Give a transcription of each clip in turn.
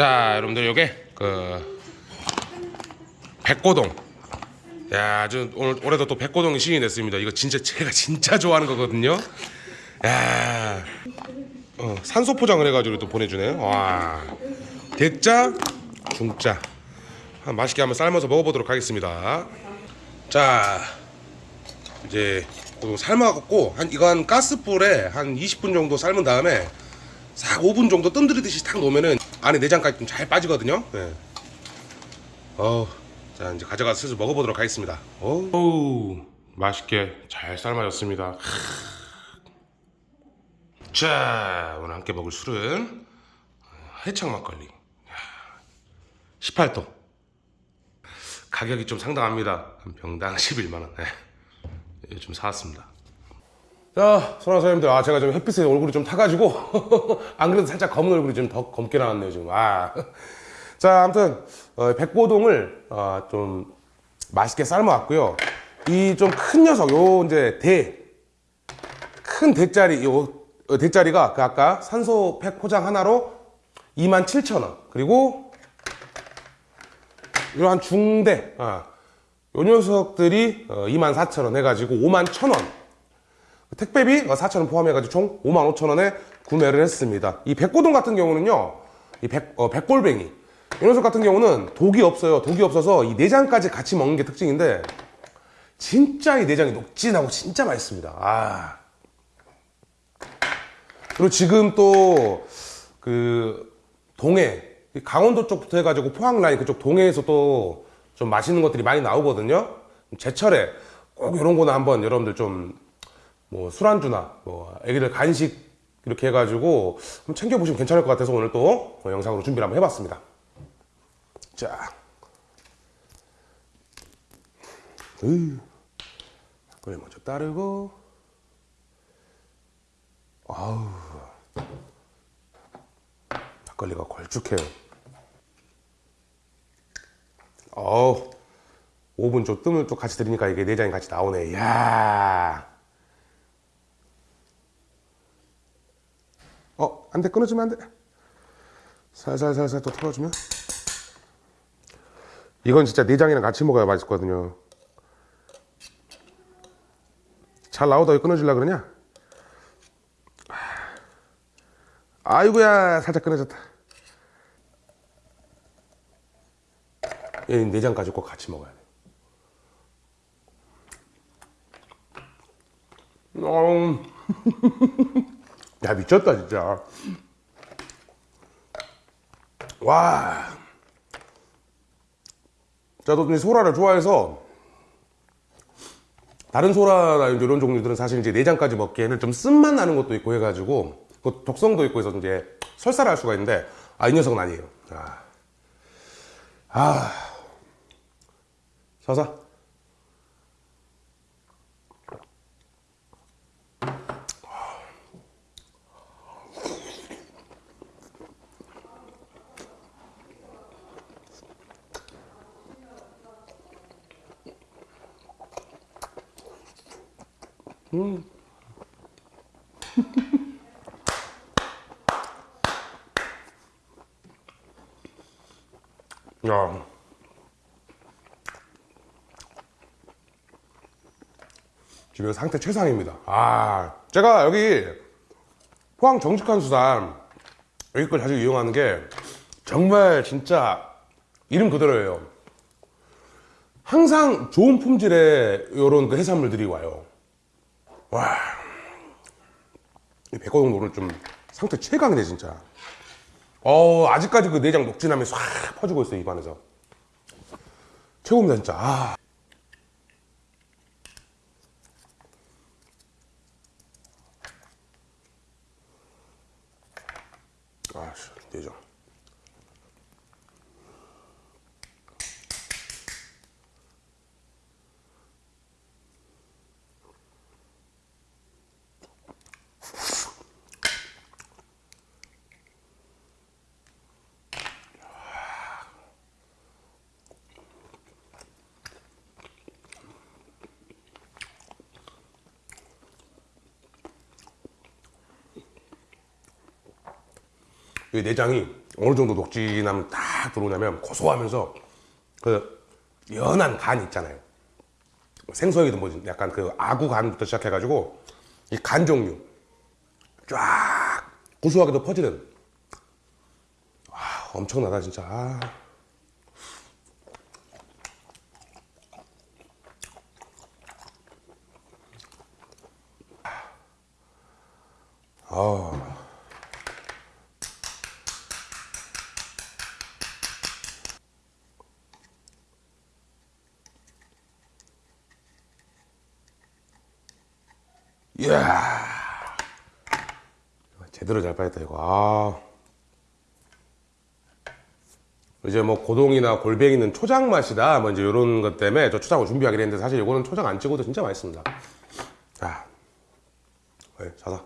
자 여러분들 요게 그 백고동. 야 아주 오늘 올해도 또 백고동이 시인이 됐습니다. 이거 진짜 제가 진짜 좋아하는 거거든요. 야 어, 산소 포장을 해가지고 또 보내주네요. 와 대짜 중짜. 한 맛있게 한번 삶아서 먹어보도록 하겠습니다. 자 이제 고동 삶아갖고 한 이거 한 가스불에 한 20분 정도 삶은 다음에 싹 5분 정도 뜸들이듯이 탁 놓으면은 안에 내장까지 좀 잘 빠지거든요. 네. 어, 자 이제 가져가서 슬슬 먹어보도록 하겠습니다. 오, 맛있게 잘 삶아졌습니다. 자, 오늘 함께 먹을 술은 해창 막걸리. 18도. 가격이 좀 상당합니다. 한 병당 11만 원. 네. 예, 좀 사왔습니다. 자, 소나 사장님들, 아, 제가 좀 햇빛에 얼굴이 좀 타가지고, 안 그래도 살짝 검은 얼굴이 좀 더 검게 나왔네요, 지금. 아. 자, 아무튼, 어, 백고동을, 어, 좀, 맛있게 삶아왔고요. 이 좀 큰 녀석, 요, 이제, 대, 큰 대짜리, 요, 어, 대짜리가 그 아까 산소 팩 포장 하나로 27,000원. 그리고, 이러한 중대, 아, 요 녀석들이 어, 24,000원 해가지고 51,000원. 택배비 4,000원 포함해가지고 총 55,000원에 구매를 했습니다. 이 백고동 같은 경우는요, 이 백, 어, 백골뱅이. 이 녀석 같은 경우는 독이 없어요. 독이 없어서 이 내장까지 같이 먹는 게 특징인데, 진짜 이 내장이 녹진하고 진짜 맛있습니다. 아. 그리고 지금 또, 그, 동해, 이 강원도 쪽부터 해가지고 포항 라인 그쪽 동해에서 또 좀 맛있는 것들이 많이 나오거든요. 제철에 꼭 이런 거는 한번 여러분들 좀 뭐 술안주나 뭐 애기들 간식 이렇게 해가지고 한번 챙겨보시면 괜찮을 것 같아서 오늘 또 어, 영상으로 준비를 한번 해봤습니다. 자, 으, 그래 먼저 따르고, 아우, 막걸리가 걸쭉해요. 어우, 5분 좀 뜸을 또 같이 들으니까 이게 내장이 같이 나오네. 야 어, 안 돼. 끊어주면 안 돼. 살살살살 또 털어주면. 이건 진짜 내장이랑 같이 먹어야 맛있거든요. 잘 나오다 왜 끊어질라 그러냐? 아이고야, 살짝 끊어졌다. 이 내장까지 꼭 같이 먹어야 돼. 음. 야 미쳤다 진짜. 와. 저도 소라를 좋아해서 다른 소라나 이런 종류들은 사실 이제 내장까지 먹기에는 좀 쓴맛 나는 것도 있고 해가지고 그 독성도 있고 해서 이제 설사를 할 수가 있는데 아 이 녀석은 아니에요. 아, 아. 서사 음. 야. 지금 상태 최상입니다. 아, 제가 여기 포항 정직한 수산 여기 걸 자주 이용하는 게 정말 진짜 이름 그대로예요. 항상 좋은 품질의 이런 그 해산물들이 와요. 와, 이 백호동 오늘 좀 상태 최강이네 진짜. 어 아직까지 그 내장 녹진함이 싹 퍼지고 있어요 입안에서. 최고입니다 진짜. 아. 아씨 내장. 내장이 어느 정도 녹진함 딱 들어오냐면 고소하면서 그 연한 간 있잖아요. 생선이든 뭐든 약간 그 아구 간부터 시작해가지고 이 간 종류 쫙 고소하게도 퍼지는 와 엄청나다 진짜 아. 아. 이야. 제대로 잘 빠졌다 이거. 아. 이제 뭐 고동이나 골뱅이는 초장 맛이다. 뭐 이제 이런 것 때문에 저 초장을 준비하기로 했는데 사실 이거는 초장 안 찍어도 진짜 맛있습니다. 자. 네, 자자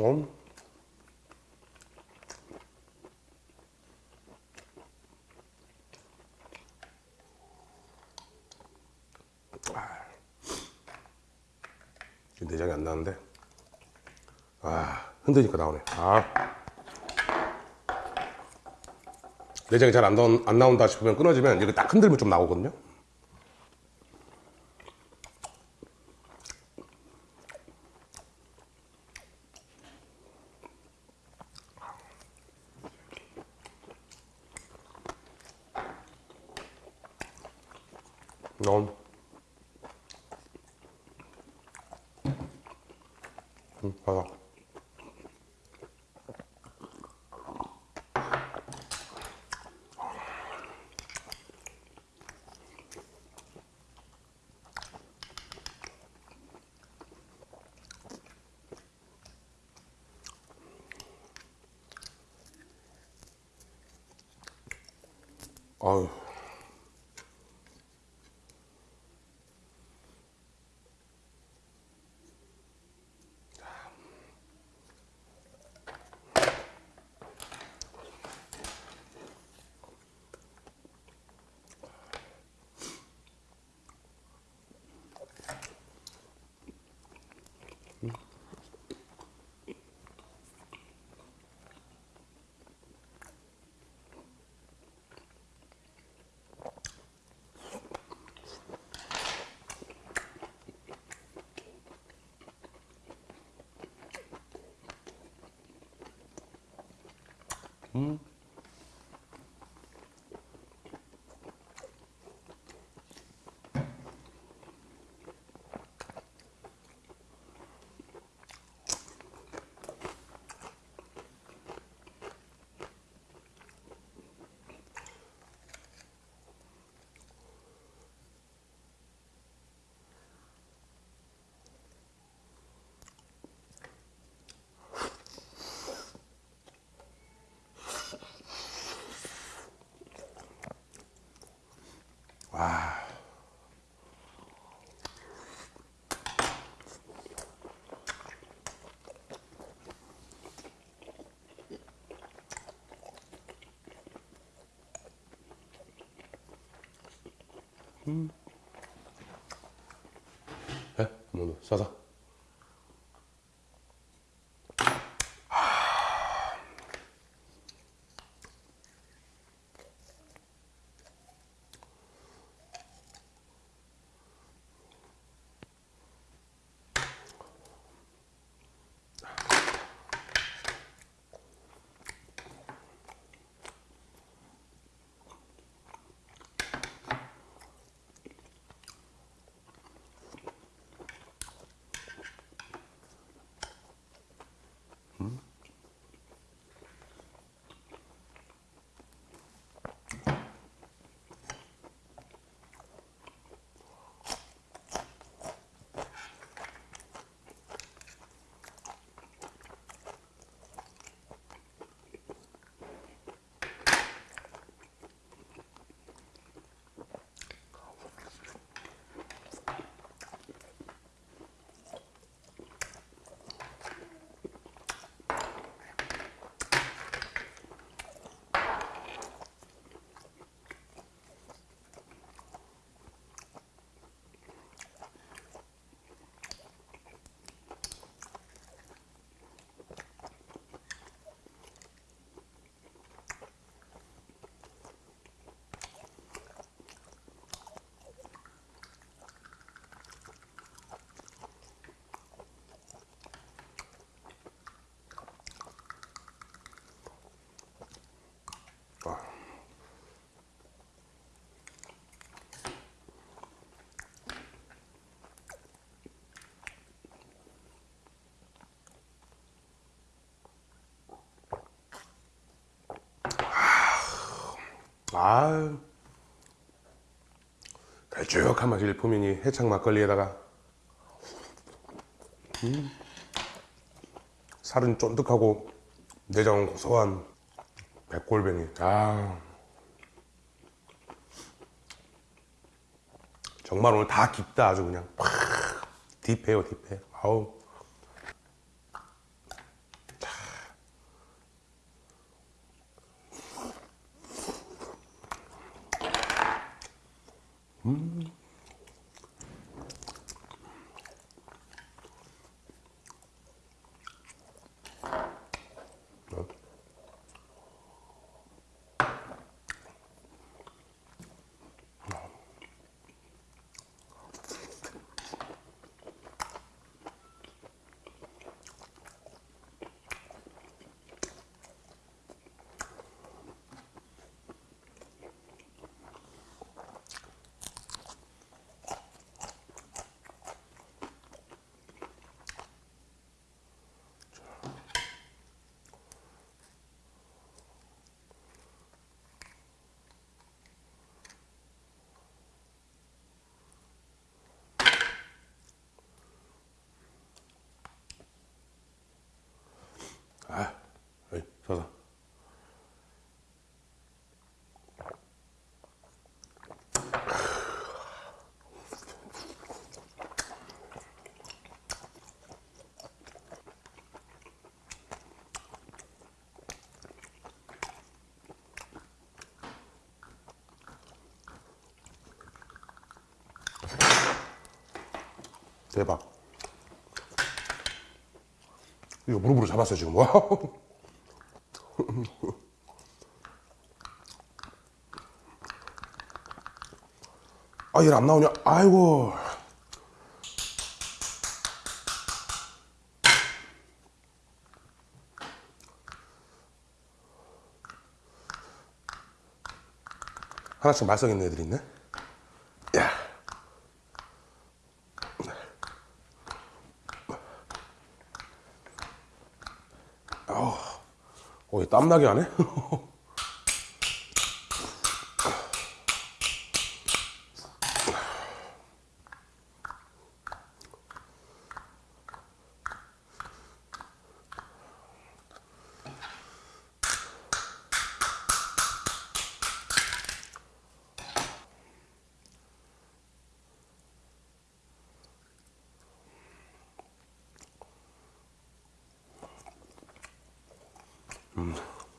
음. 지금 내장이 안 나는데? 아 흔드니까 나오네. 아. 내장이 잘안안 나온다 싶으면 끊어지면 이렇게 딱 흔들면 좀 나오거든요. 넌 음, 봐봐. 아유. Mm-hmm. 와. 음. 에? 뭐, 싸다. 아 걸쭉한 맛이 일품이니 해창 막걸리에다가. 음, 살은 쫀득하고 내장은 고소한 백골뱅이. 아 정말 오늘 다 깊다 아주 그냥. 팍. 딥해요 딥해. 아우 Mm. 아, 어이, 서서. 대박. 이거 무릎으로 잡았어 지금. 와우. 아, 얘안 나오냐? 아이고. 하나씩 말썽 있는 애들 있네. 어, 얘 땀나게 하네?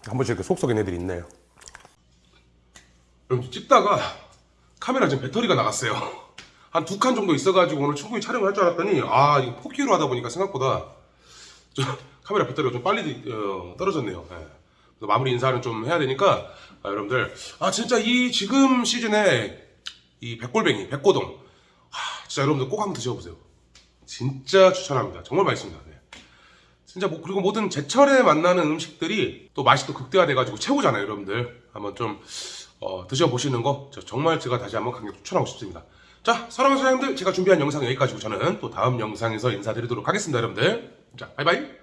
한 번씩 이렇게 속 썩인 애들이 있네요. 여러분 찍다가 카메라 지금 배터리가 나갔어요. 한 두 칸 정도 있어가지고 오늘 충분히 촬영을 할 줄 알았더니 아 이거 포기로 하다 보니까 생각보다 좀 카메라 배터리가 좀 빨리 어, 떨어졌네요. 예. 그래서 마무리 인사는 좀 해야 되니까 아, 여러분들 아 진짜 이 지금 시즌에 이 백골뱅이 백고동 아, 진짜 여러분들 꼭 한번 드셔보세요. 진짜 추천합니다. 정말 맛있습니다. 네. 진짜 뭐 그리고 모든 제철에 만나는 음식들이 또 맛이 또 극대화돼가지고 최고잖아요, 여러분들. 한번 좀 어, 드셔보시는 거저 정말 제가 다시 한번 강력 추천하고 싶습니다. 자, 사랑하는 사장님들 제가 준비한 영상 여기까지고 저는 또 다음 영상에서 인사드리도록 하겠습니다, 여러분들. 자, 바이바이.